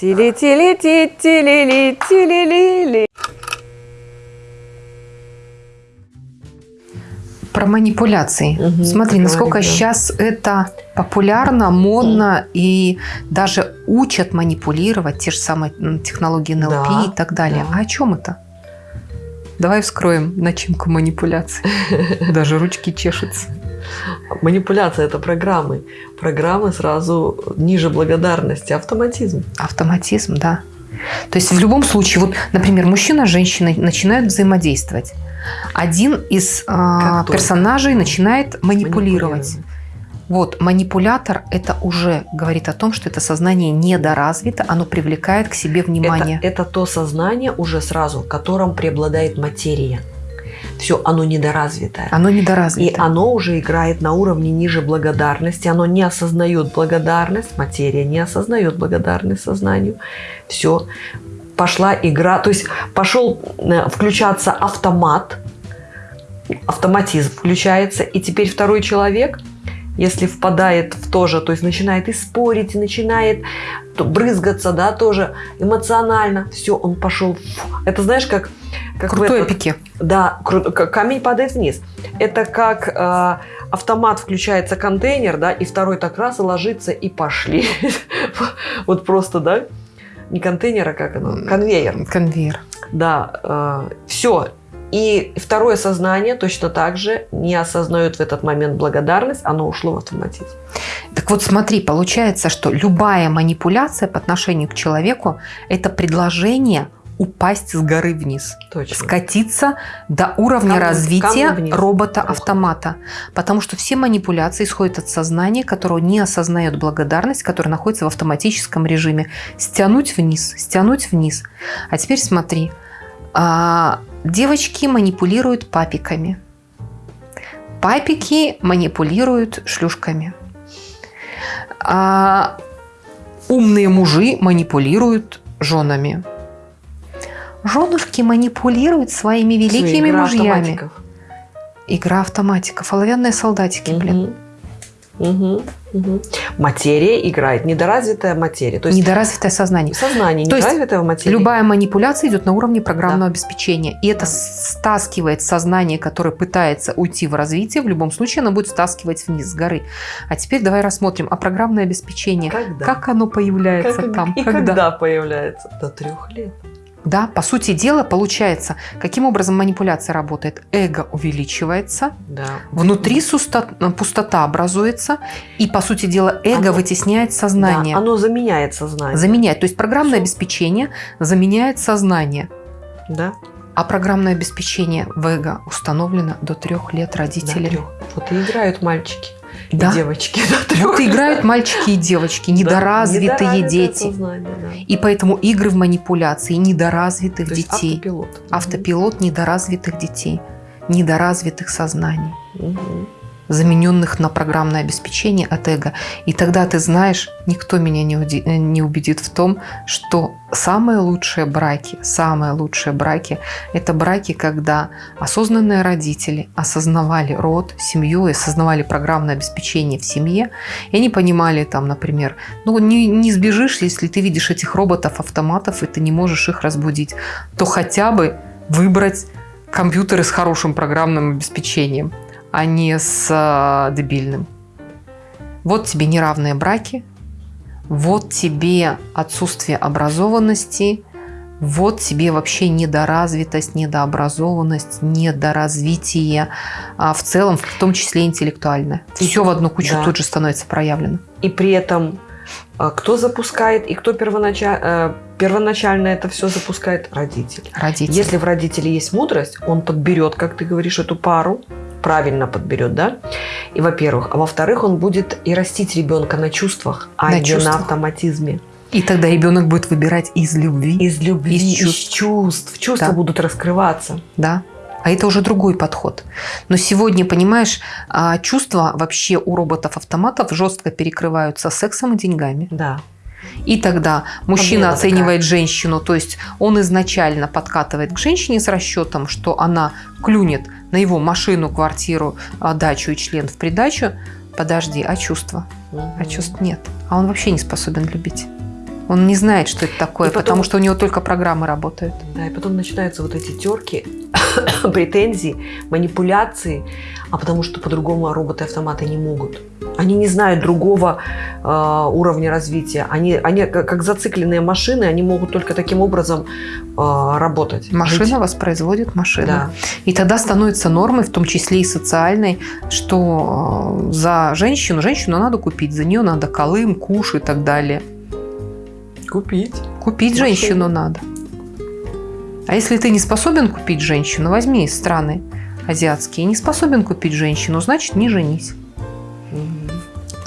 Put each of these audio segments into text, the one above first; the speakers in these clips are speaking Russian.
Тили-тили-ти, тили-ли, тили-ли-ли. Про манипуляции. Мгм, Смотри, насколько говори, да. сейчас это популярно, модно и даже учат манипулировать те же самые технологии НЛП Да, и так далее. да. А о чем это? Давай вскроем начинку манипуляций. Даже ручки чешутся. Манипуляция – это программы. Программы сразу ниже благодарности, автоматизм. Автоматизм, да. То есть в любом случае, вот, например, мужчина с женщиной начинают взаимодействовать. Один из только. персонажей начинает манипулировать. Манипулировать. Вот, манипулятор – это уже говорит о том, что это сознание недоразвито, оно привлекает к себе внимание. Это, это то сознание уже сразу, в котором преобладает материя. Все, оно недоразвитое. Оно И недоразвито. оно уже играет на уровне ниже благодарности. Оно не осознает благодарность, материя не осознает благодарность сознанию. Все, пошла игра. То есть пошел э, включаться автомат, автоматизм включается. И теперь второй человек, если впадает в то же, то есть начинает и спорить, и начинает брызгаться, да, тоже эмоционально. Все, он пошел. Это знаешь, как... как в Крутой этот- эпике. да, кру- камень падает вниз. Это как э, автомат включается контейнер, да, и второй так раз и ложится и пошли. Вот просто, да, не контейнер, а как оно, конвейер. Конвейер. Да, все. И второе сознание точно так же не осознает в этот момент благодарность, оно ушло в автоматизм. Так вот смотри, получается, что любая манипуляция по отношению к человеку – это предложение упасть с горы вниз. Точно. скатиться до уровня Камнем- развития робота-автомата. Потому что все манипуляции исходят от сознания, которое не осознает благодарность, которое находится в автоматическом режиме. Стянуть вниз, стянуть вниз. А теперь смотри. А, девочки манипулируют папиками. Папики манипулируют шлюшками. А, умные мужи манипулируют женами. Женушки манипулируют своими великими Игра мужьями. автоматиков. Игра автоматиков. Оловянные солдатики, блин. Мгм. Мгм. Материя играет, недоразвитая материя. То есть Недоразвитое сознание. сознание То недоразвитая материя. Любая манипуляция идет на уровне программного Да. обеспечения. И это Да. стаскивает сознание, которое пытается уйти в развитие. В любом случае оно будет стаскивать вниз с горы. А теперь давай рассмотрим. А программное обеспечение, Когда? как оно появляется Как- там? И когда? появляется? До трех лет. Да, по сути дела, получается, каким образом манипуляция работает? Эго увеличивается, Да. внутри суста- пустота образуется, и, по сути дела, эго Оно- вытесняет сознание. Да, оно заменяет сознание. Заменяет. То есть программное Всё. обеспечение заменяет сознание. Да. А программное обеспечение в эго установлено до трех лет До родителями. трёх. Вот и играют мальчики Да. и девочки. трёх Вот играют мальчики и девочки, Да, недоразвитые недоразвитое дети. сознание, да. И поэтому игры в манипуляции недоразвитых То детей. автопилот. Автопилот недоразвитых детей, недоразвитых сознаний. Мгм. Замененных на программное обеспечение от эго. И тогда ты знаешь, никто меня не, уди- э, не убедит в том, что самые лучшие браки, самые лучшие браки – это браки, когда осознанные родители осознавали род, семью, и осознавали программное обеспечение в семье, и они понимали там, например, ну не, не сбежишь, если ты видишь этих роботов, автоматов, и ты не можешь их разбудить, то хотя бы выбрать компьютеры с хорошим программным обеспечением а не с а, дебильным. Вот тебе неравные браки, вот тебе отсутствие образованности, вот тебе вообще недоразвитость, недообразованность, недоразвитие, а в целом, в том числе интеллектуальное. Все в одну кучу Да. тут же становится проявлено. И при этом а, кто запускает и кто первоначально, первоначально это все запускает? Родитель. Родители. Если в родителе есть мудрость, он подберет, как ты говоришь, эту пару, правильно подберет, да? И во-первых. А во-вторых, он будет и растить ребенка на чувствах, а На не чувствах. на автоматизме. И тогда ребенок будет выбирать из любви, Из любви, Из из чувств. чувств. Чувства Да. будут раскрываться. да. А это уже другой подход. Но сегодня, понимаешь, а, чувства вообще у роботов-автоматов жестко перекрываются сексом и деньгами. Да. И тогда мужчина Подмена оценивает женщину, то есть он изначально подкатывает к женщине с расчетом, что она клюнет на его машину, квартиру, а, дачу и член в придачу. Подожди, а чувства? А Мгм. чувств нет. А он вообще не способен любить. Он не знает, что это такое, И потом- потому что у него только программы работают. Да, и потом начинаются вот эти терки, претензии, манипуляции, а потому что по-другому роботы-автоматы не могут. Они не знают другого э, уровня развития. Они, они как, как зацикленные машины, они могут только таким образом э, работать. Машина Жить. воспроизводит машину. Да. И тогда становится нормой, в том числе и социальной, что э, за женщину, женщину надо купить, за нее надо колым, куш и так далее. Купить. Купить Машину. женщину надо. А если ты не способен купить женщину, возьми из страны азиатские, не способен купить женщину, значит не женись.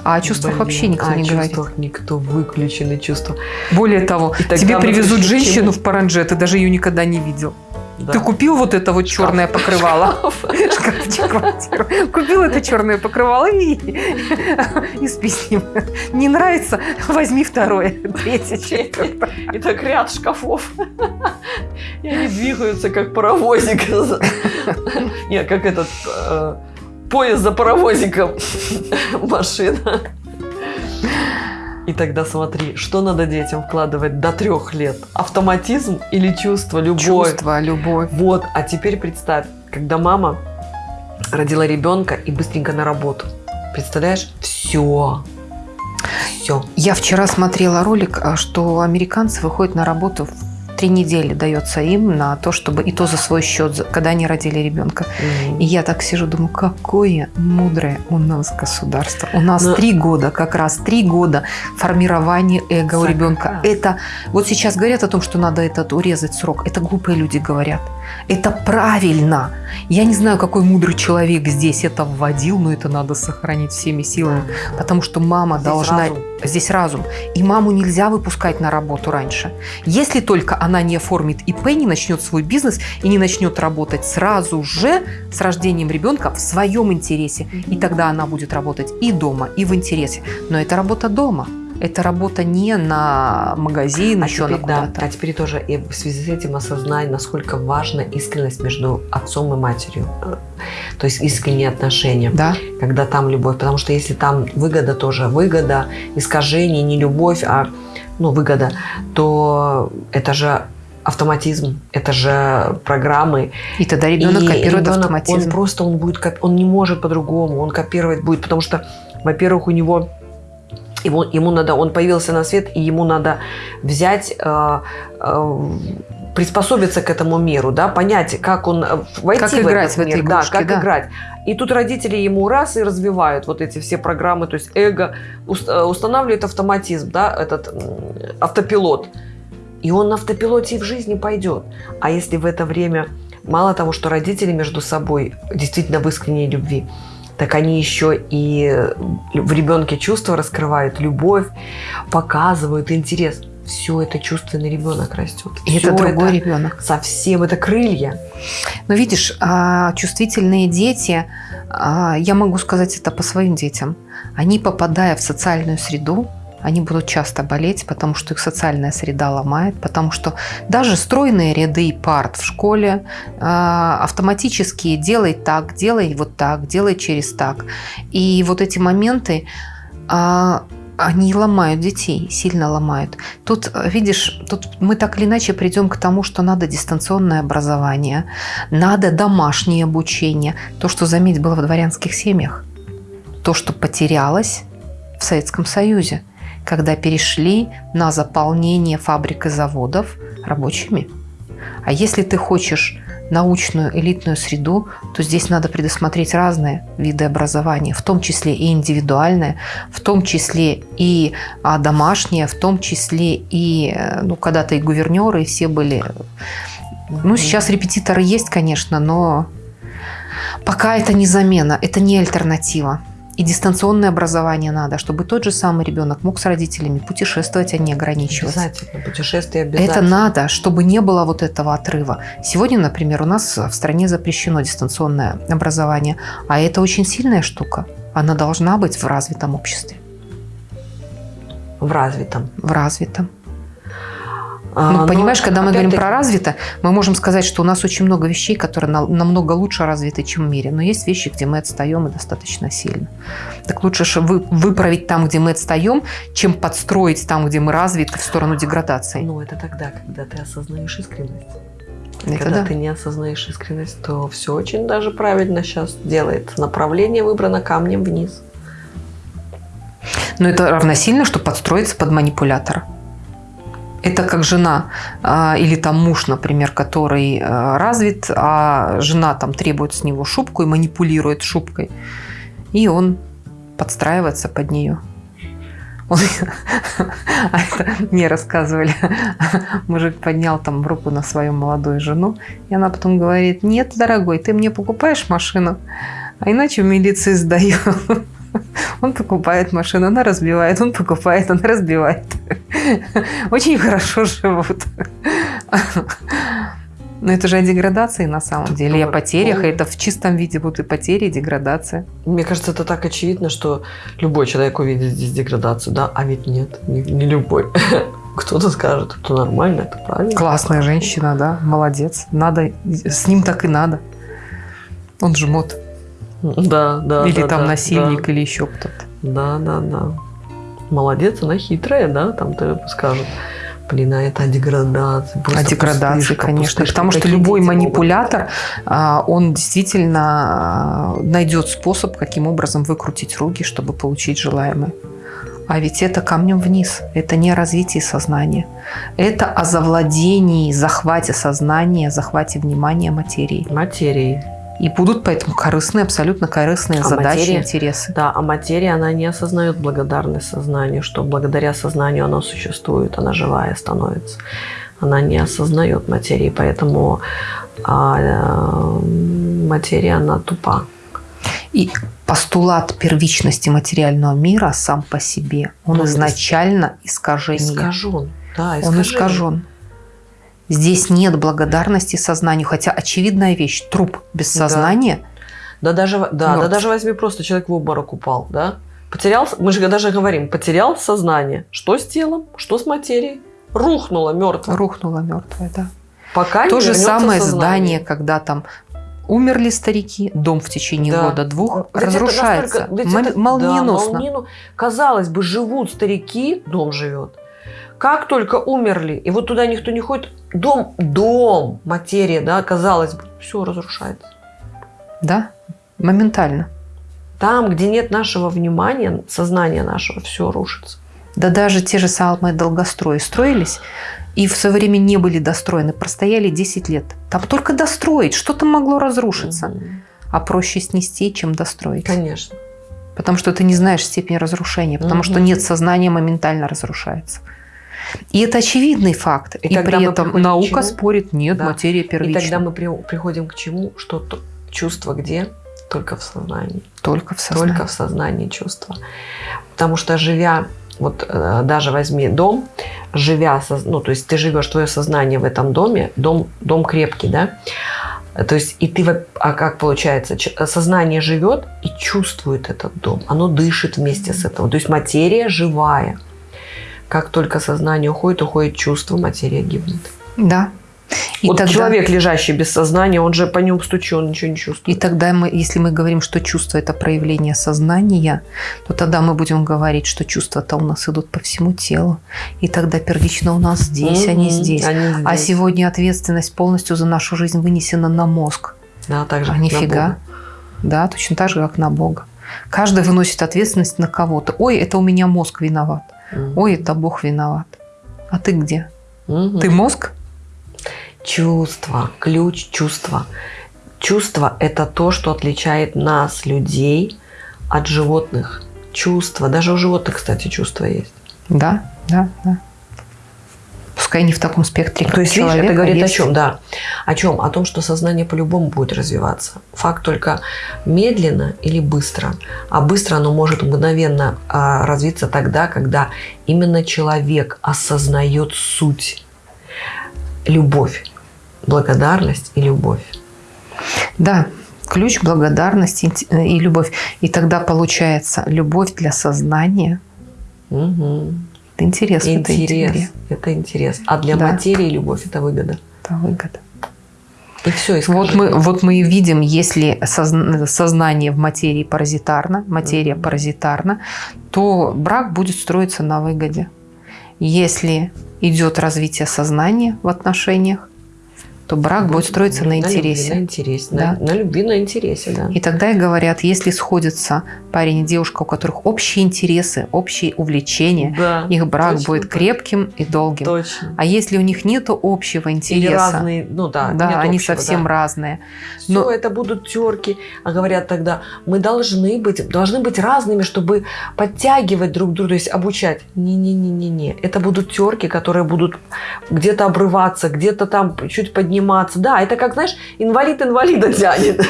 А о чувствах Блин, вообще никто а не о говорит. чувствах никто выключены чувства. Более того, И тебе привезут женщину в паранже, ты даже ее никогда не видел. Да. Ты купил вот это вот Шкаф. черное покрывало? Шкафчик, квартиру. Купил это черное покрывало и, и спи с ним. Не нравится? Возьми второе, третье, четвертое. И так ряд шкафов. И они двигаются, как паровозик. Не, как этот э, поезд за паровозиком. Машина. И тогда смотри, что надо детям вкладывать до трех лет? Автоматизм или чувство, любовь? Чувство, любовь. Вот, а теперь представь, когда мама родила ребенка и быстренько на работу. Представляешь? Все. Все. Я вчера смотрела ролик, а, что американцы выходят на работу в три недели дается им на то, чтобы и то за свой счет, когда они родили ребенка. И я так сижу, думаю, какое мудрое у нас государство. У нас Но- три года, как раз три года формирования эго у ребенка. Это вот сейчас говорят о том, что надо этот урезать срок. Это глупые люди говорят. Это правильно. Я не знаю, какой мудрый человек здесь это вводил, но это надо сохранить всеми силами, потому что мама Здесь должна разум. Здесь разум. И маму нельзя выпускать на работу раньше. Если только она не оформит ИП, не начнет свой бизнес и не начнет работать сразу же с рождением ребенка в своем интересе. И тогда она будет работать и дома, и в интересе. Но это работа дома. Это работа не на магазин, А еще на теперь, да, куда-то. а теперь тоже и в связи с этим осознай, насколько важна искренность между отцом и матерью. Э, То есть искренние отношения, Да, когда там любовь. Потому что если там выгода тоже, выгода, искажение, не любовь, а ну, выгода, то это же автоматизм, это же программы. и тогда ребенок И копирует ребенок, автоматизм. Он просто он будет, он не может по-другому, он копировать будет, потому что, во-первых, у него ему, ему надо, он появился на свет, и ему надо взять, э, э, приспособиться к этому миру, да, понять, как он э, войти Как в играть этот в этой мир, да, игрушке, как да. играть. И тут родители ему раз и развивают вот эти все программы, то есть эго э, устанавливает автоматизм, да, этот автопилот. И он на автопилоте и в жизни пойдет. А если в это время мало того, что родители между собой действительно в искренней любви, так они еще и в ребенке чувства раскрывают, любовь, показывают интерес. Все это чувственный ребенок растет. И это другой это ребенок. Совсем это крылья. Но видишь, а, чувствительные дети, а, я могу сказать это по своим детям, они, попадая в социальную среду, они будут часто болеть, потому что их социальная среда ломает, потому что даже стройные ряды парт в школе а, автоматически делай так, делай вот так, делай через так. И вот эти моменты, а, они ломают детей, сильно ломают. Тут, э, видишь, тут мы так или иначе придем к тому, что надо дистанционное образование, надо домашнее обучение. То, что, заметь, было в дворянских семьях. То, что потерялось в Советском Союзе, когда перешли на заполнение фабрик и заводов рабочими. А если ты хочешь научную элитную среду, то здесь надо предусмотреть разные виды образования, в том числе и индивидуальное, в том числе и а, домашнее, в том числе и, э, ну, когда-то и гувернеры, и все были. Ну, сейчас репетиторы есть, конечно, но пока это не замена, это не альтернатива. И дистанционное образование надо, чтобы тот же самый ребенок мог с родителями путешествовать, а не ограничиваться. Обязательно. Путешествие обязательно. Это надо, чтобы не было вот этого отрыва. Сегодня, например, у нас в стране запрещено дистанционное образование, а это очень сильная штука. Она должна быть в развитом обществе, В развитом. в развитом. А, Ну, но понимаешь, когда мы говорим про развито, мы можем сказать, что у нас очень много вещей, которые на- намного лучше развиты, чем в мире. Но есть вещи, где мы отстаем и достаточно сильно. Так лучше вы, выправить там, где мы отстаем, чем подстроить там, где мы развиты, в сторону деградации. Ну, это тогда, когда ты осознаешь искренность. Это когда да. ты не осознаешь искренность, то все очень даже правильно сейчас делает. Направление выбрано камнем вниз. Но это равносильно, что подстроиться под манипулятора. Это как жена а, или там муж, например, который а, развит, а жена там требует с него шубку и манипулирует шубкой. И он подстраивается под нее. Он- А это мне рассказывали. Мужик поднял там руку на свою молодую жену, и она потом говорит, нет, дорогой, ты мне покупаешь машину, а иначе в милиции сдаю. Он покупает машину, она разбивает, он покупает, она разбивает. Очень хорошо живут. Но это же о деградации на самом деле, и о потерях. ну. и Это в чистом виде будут и потери, и деградация. Мне кажется, это так очевидно, что любой человек увидит здесь деградацию, да? А ведь нет, не, не любой. Кто-то скажет, это нормально, это правильно. Классная женщина, да, молодец. Надо, с ним так и надо. Он жмот. Да, да. или да, там да, насильник, или еще кто-то. Да, да, да. Молодец, она хитрая, да, там ты скажут. Блин, а это о деградации. О просто деградации, пустышка, конечно. пустышка. Потому что любой дети могут манипулятор, а, он действительно а, найдет способ, каким образом выкрутить руки, чтобы получить желаемое. А ведь это камнем вниз. Это не о развитии сознания. Это о завладении, захвате сознания, захвате внимания материи. Материи. И будут поэтому корыстные, абсолютно корыстные А задачи, материя? интересы. Да, а материя, она не осознает благодарность сознанию, что благодаря сознанию оно существует, она живая становится. Она не осознает материи, поэтому а, э, материя, она тупа. И постулат первичности материального мира сам по себе, он Ну, изначально искажение. Искажен. Да, Он искажен. Здесь нет благодарности сознанию, хотя очевидная вещь, труп без Да. сознания, Да даже, да, да даже возьми просто человек в обморок упал, да? Потерял, мы же даже говорим, потерял сознание. Что с телом, что с материей? Рухнуло мертво. рухнула мертвая, да. Пока То же самое сознание. здание, когда там умерли старики, дом в течение Да. года-двух Ведь это разрушается настолько- это- молниеносно. да, молниену- Казалось бы, живут старики, дом живет. Как только умерли, и вот туда никто не ходит, дом, дом, материя, да, казалось бы, все разрушается. Да, моментально. Там, где нет нашего внимания, сознания нашего, все рушится. Да даже те же самые долгострои строились, и в свое время не были достроены, простояли 10 лет. Там только достроить, что там могло разрушиться? Мгм. А проще снести, чем достроить. Конечно. Потому что ты не знаешь степень разрушения, потому Мгм. что нет сознания, моментально разрушается. И это очевидный факт. И И, при этом наука спорит, нет, Да. материя И первична. тогда мы при- приходим к чему? Что то- чувство где? Только в сознании. Только в сознании. Только в сознании чувства. Потому что живя, вот э, даже возьми дом, живя, ну то есть ты живешь, твое сознание в этом доме, дом, дом крепкий, да? То есть и ты, а как получается, сознание живет и чувствует этот дом, оно дышит вместе с этим. То есть материя живая. Как только сознание уходит, уходит чувство, материя гибнет. Да. И вот тогда, человек, лежащий без сознания, он же по нему стучу, он ничего не и чувствует. тогда мы, если мы говорим, что чувство – это проявление сознания, то тогда мы будем говорить, что чувства-то у нас идут по всему телу. И тогда первично у нас здесь, а не здесь. они А здесь. сегодня ответственность полностью за нашу жизнь вынесена на мозг. Да, так же, А как на нифига. Бога. Да, точно так же, как на Бога. Каждый выносит ответственность на кого-то. Ой, это у меня мозг виноват. Ой, это Бог виноват. А ты где? Мгм. Ты мозг? Чувство, ключ чувства. Чувство – это то, что отличает нас, людей, от животных. Чувство. Даже у животных, кстати, чувство есть. Да, да, да. Пускай не в таком спектре, как То есть, видишь, человека, это говорит о есть. чем? Да. О чем? О том, что сознание по-любому будет развиваться. Факт только медленно или быстро. А быстро оно может мгновенно а, развиться тогда, когда именно человек осознает суть. Любовь. Благодарность и любовь. Да, ключ благодарность и любовь. И тогда получается любовь для сознания, Мгм. Это интерес. Интерес. Это интерес. А для Да. материи любовь это выгода. Это выгода. И все, и Вот мы, вот мы и видим, если созн- сознание в материи паразитарно, материя паразитарна, то брак будет строиться на выгоде. Если идет развитие сознания в отношениях, то брак будет строиться на любви, интересе. На интересе. Да. На, на любви, на интересе, да. И тогда и говорят, если сходятся парень и девушка, у которых общие интересы, общие увлечения, Да, их брак точно будет крепким и долгим. Точно. А если у них нет общего Или интереса, разные, ну да, да, они общего, совсем да. разные. Все, Но- это будут терки. А говорят тогда, мы должны быть, должны быть разными, чтобы подтягивать друг друга, то есть обучать. Не-не-не-не-не. Это будут терки, которые будут где-то обрываться, где-то там чуть подниматься. Да, это как, знаешь, инвалид инвалида тянет.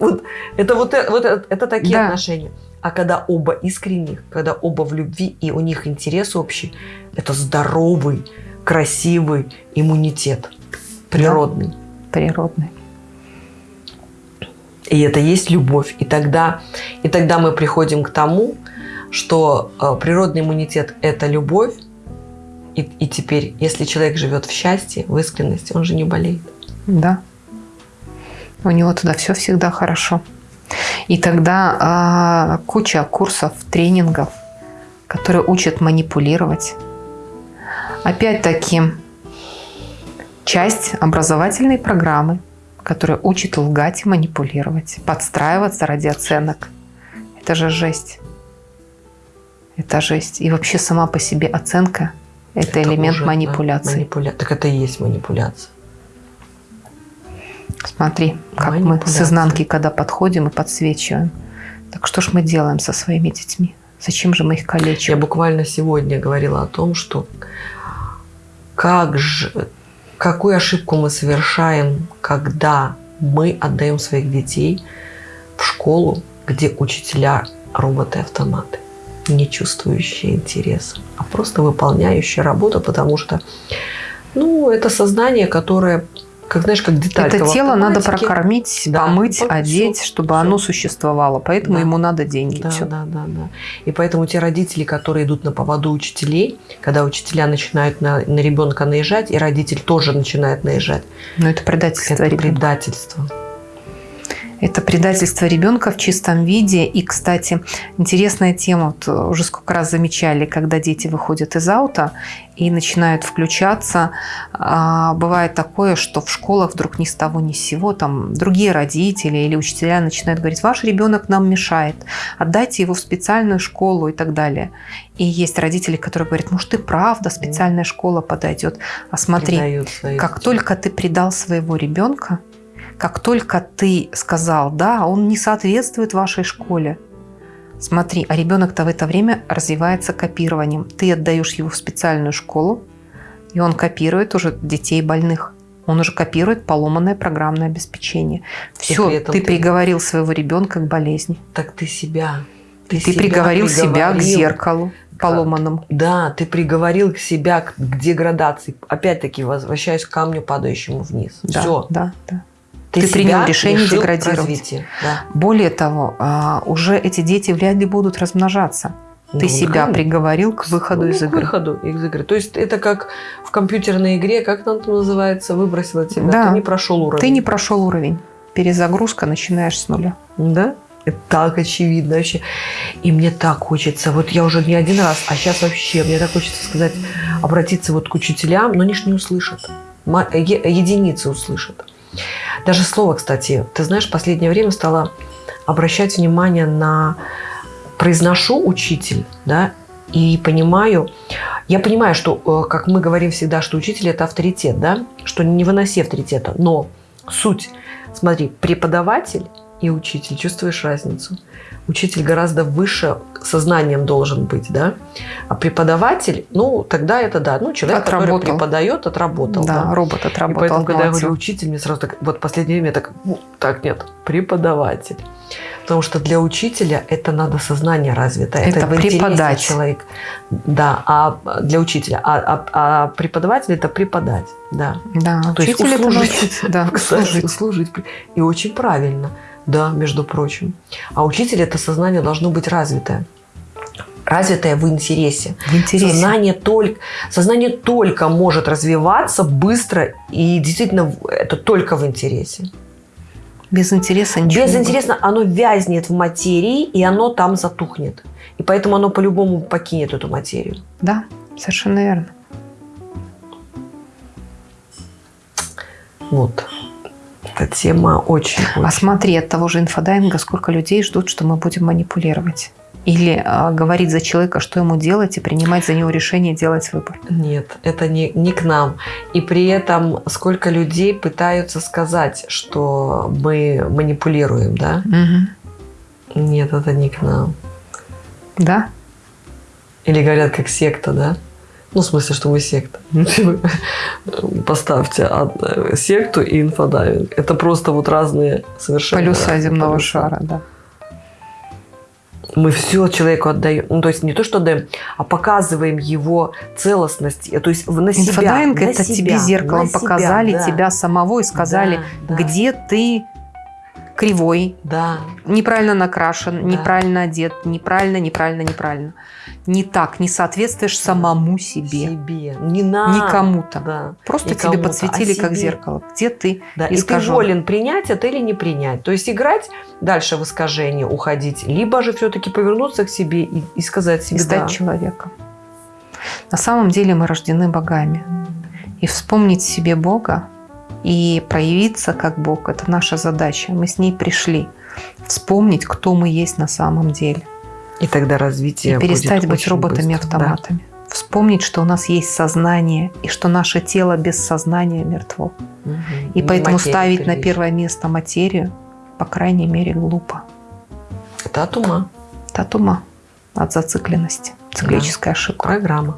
Вот это вот, вот это, такие Да. отношения. А когда оба искренних, когда оба в любви и у них интерес общий, это здоровый, красивый иммунитет. Природный. природные. И это есть любовь. И тогда, и тогда мы приходим к тому, что э, природный иммунитет – это любовь. И, и теперь, если человек живет в счастье, в искренности, он же не болеет. Да. У него туда все всегда хорошо. И тогда а, куча курсов, тренингов, которые учат манипулировать. Опять-таки, часть образовательной программы, которая учит лгать и манипулировать, подстраиваться ради оценок. Это же жесть. Это жесть. И вообще сама по себе оценка – это, элемент уже, да, манипуляции. манипуля- Так это и есть манипуляция. Смотри, как мы с изнанки, когда подходим и подсвечиваем. Так что ж мы делаем со своими детьми? Зачем же мы их Я калечим? буквально сегодня говорила о том, что как же, какую ошибку мы совершаем, когда мы отдаем своих детей в школу, где учителя роботы-автоматы, не чувствующие интереса, а просто выполняющие работу, потому что ну, это сознание, которое, как знаешь, как деталька Это тело надо прокормить, Да, помыть, вот одеть, чтобы всё. оно существовало. Поэтому Да. ему надо деньги. Да, Всё. да, да, да. И поэтому те родители, которые идут на поводу учителей, когда учителя начинают на, на ребенка наезжать, и родитель тоже начинает наезжать, Но это предательство это ребенка. предательство. Это предательство ребенка в чистом виде. И, кстати, интересная тема, вот э, уже сколько раз замечали, когда дети выходят из аута и начинают включаться. а, Бывает такое, что в школах вдруг ни с того ни с сего там другие родители или учителя начинают говорить, ваш ребенок нам мешает, отдайте его в специальную школу и так далее. И есть родители, которые говорят, может, ты правда, специальная школа подойдет. А смотри, как только ты предал своего ребенка, как только ты сказал, да, он не соответствует вашей школе, смотри, а ребенок-то в это время развивается копированием. Ты отдаешь его в специальную школу, и он копирует уже детей больных. Он уже копирует поломанное программное обеспечение. Все, ты ты- приговорил своего ребенка к болезни. Так ты себя. Ты, себя приговорил себя к зеркалу поломанному. Да, ты приговорил себя к к деградации. Опять-таки, возвращаюсь к камню, падающему вниз. Да, Все. да, да. Ты принял решение деградировать. Да. Более того, а, уже эти дети вряд ли будут размножаться. Ты Ну, себя конечно. приговорил к выходу Ну, из к игры. выходу из игры. То есть это как в компьютерной игре, как она там называется, выбросила тебя, Да. ты не прошел уровень. Ты не прошел уровень. Перезагрузка, начинаешь с нуля. Да? Это так очевидно вообще. И мне так хочется, вот я уже не один раз, а сейчас вообще, мне так хочется сказать, обратиться вот к учителям, но они ж не услышат. Единицы услышат. Даже слово, кстати, ты знаешь, в последнее время стала обращать внимание на произношу учитель, да, и понимаю, я понимаю, что, э, как мы говорим всегда, что учитель это авторитет, да, что не выноси авторитета, но суть, смотри, преподаватель и учитель, чувствуешь разницу? Учитель гораздо выше сознанием должен быть, да, а преподаватель, ну, тогда это да, ну, человек, который Отработал. преподает, отработал, да, да. робот И отработал. поэтому, когда я говорю учитель, мне сразу так, вот последнее время так, «Ну, так нет, преподаватель. Потому что для учителя это надо сознание развито. Это интересе преподать. человек. Да, а для учителя. А, а- а преподаватель это преподать. Да. Да, То есть учитель это услужить. научить. Да, услужить. услужить. И очень правильно. Да, между прочим. А учитель это сознание должно быть развитое. развитое в интересе. В интересе. Сознание только, сознание только может развиваться быстро и действительно это только в интересе. Без интереса ничего Без интереса оно вязнет в материи и оно там затухнет. И поэтому оно по-любому покинет эту материю. Да, совершенно верно. Вот. Эта тема очень, А очень- смотри, от того же инфодайинга сколько людей ждут, что мы будем манипулировать. Или а, говорить за человека, что ему делать, и принимать за него решение делать выбор. Нет, это не, не к нам. И при этом сколько людей пытаются сказать, что мы манипулируем, да? Нет, это не к нам. Да? Или говорят, как секта, да? Ну, в смысле, что мы секта. Поставьте секту и инфодайвинг. Это просто вот разные совершенно Полюса земного полюса. шара, да. Мы все человеку отдаем. Ну, то есть не то, что отдаем, а показываем его целостность. То есть на себя. Инфодайвинг на это себя, тебе зеркалом себя, показали да. тебя самого и сказали, Да, да, где ты кривой, Да. неправильно накрашен, Да. неправильно одет, неправильно, неправильно, неправильно. Не так, не соответствуешь самому себе, Себе. Не нам. не кому-то. Да. Просто Не тебе кому-то, подсветили а как себе. зеркало. Где ты? Да, и ты волен принять это или не принять. То есть играть дальше в искажение, уходить, либо же все-таки повернуться к себе и, и сказать и себе стать да. человеком. На самом деле мы рождены богами. И вспомнить себе Бога и проявиться как Бог – это наша задача. Мы с ней пришли. Вспомнить, кто мы есть на самом деле. И тогда развитие И перестать быть роботами-автоматами. Вспомнить, что у нас есть сознание, и что наше тело без сознания мертво. Да. Мгм. И Не поэтому ставить на первичная. первое место материю, по крайней мере, глупо. От ума. От ума, от зацикленности. Циклическая ошибка. Программа.